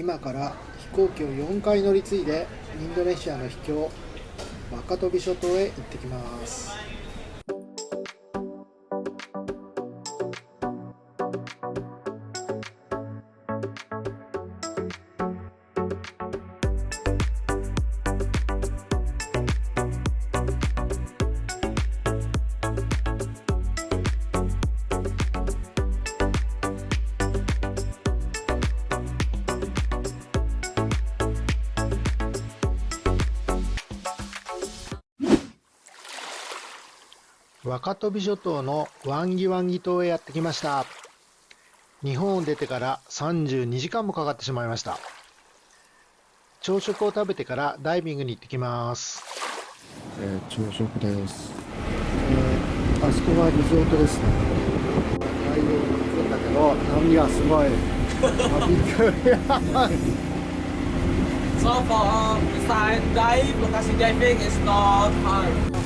今から飛行機を4回乗り継いでインドネシアの秘境マカトビ諸島へ行ってきます。若飛諸島のワンギワンギ島へやってきました。日本を出てから32時間もかかってしまいました。朝食を食べてからダイビングに行ってきます、えー朝食です、えーあそこはリゾートですね。ダイビング行くんだけど波がすごい。あびっくり。So for beside dive, lokasi diving is not hard.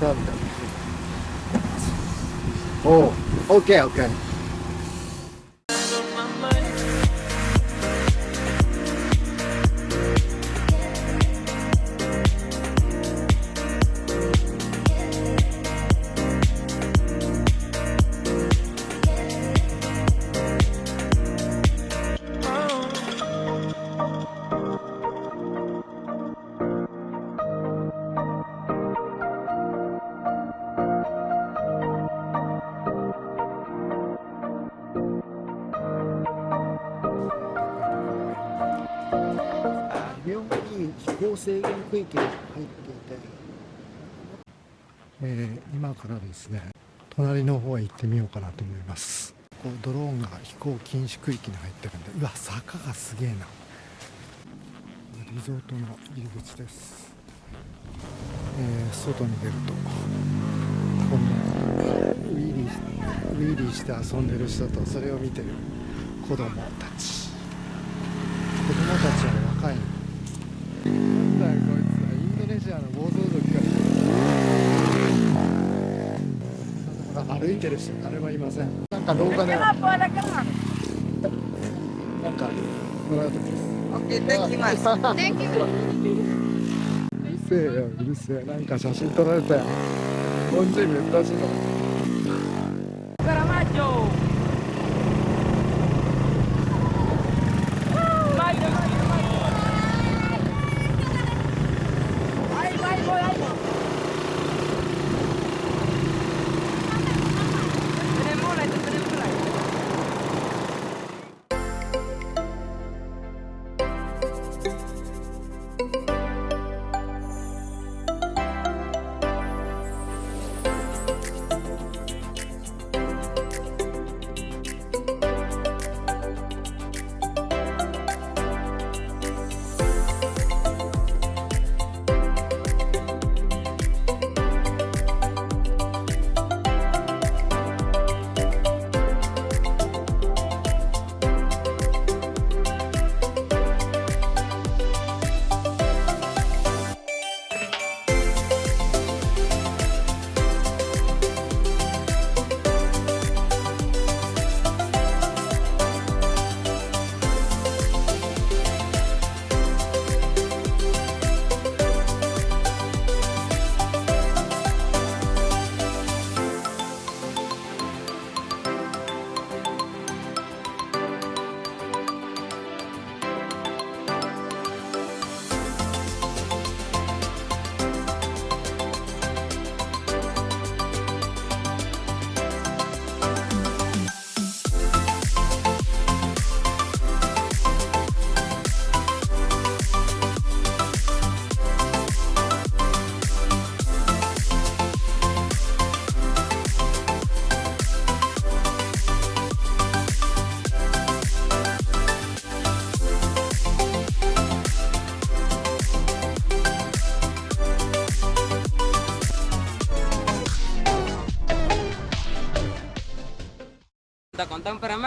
死んでたん行制限区域に入っていて、えー今からですね隣の方へ行ってみようかなと思います。こうドローンが飛行禁止区域に入ってるんでうわ坂がすげえな。リゾートの入り口です、えー外に出ると今度ウィリーウィリーして遊んでる人とそれを見てる子供たち。子供たちは若いなんだよこいつはインドネシアの暴走族か歩いてる人誰もいません。なんか廊下で。なんかもらうとです。Okay, thank you, mas. うるせえようるせえ。なんか写真撮られたよ。日本人めっし。いの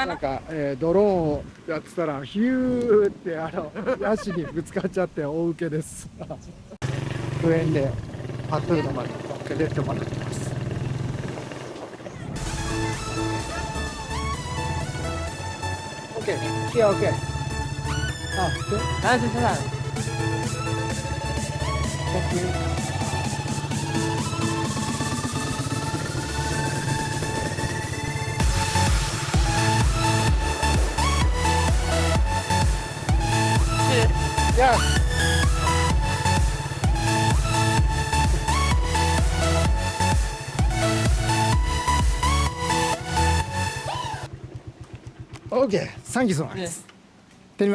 なん?か、えードローンをやってたらヒューってあのヤシにぶつかっちゃって大受けです 上園でパトゥーノまで乗っけてってもらってます OK いや OK あで Ah, sí, sí, sí. Thank you. Yes. OK! Thank you so much! テリ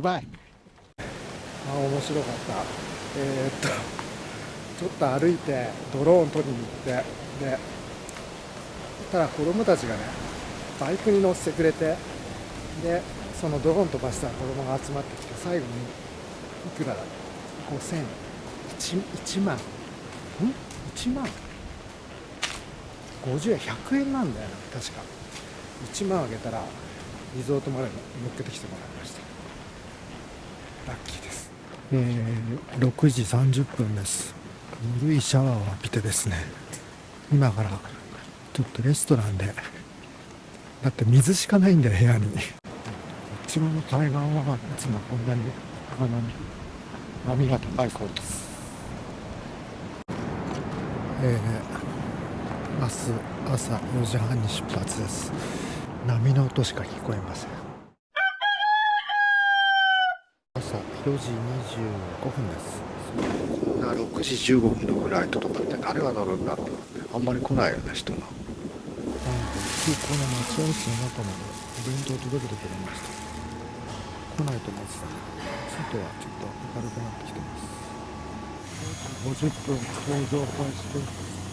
バイ あ面白かったえ、っとちょっと歩いてドローン取りに行ってでただ子供たちがねバイクに乗せてくれてでそのドローン飛ばした子供が集まってきて最後にいくらだ5000 1, 1万。ん？1万？50円100円なんだよな確か。1万あげたらリゾートまで乗っけてきてもらいました。ラッキーです、えー、6時30分です。ぬるいシャワーを浴びてですね。今からちょっとレストランでだって水しかないんだよ部屋に。こっちの海岸はいつもこんなにあの波が高いそうです。えー、明日朝4時半に出発です。波の音しか聞こえません。朝4時25分です。こんな6時15分のフライトとかって誰が乗るんだって。あんまり来ないよね人が。なんか空港の待ち合わせの中までお弁当届けてくれました。来ないと思ってた外はちょっと明るくなってきてます50分搭乗開始です。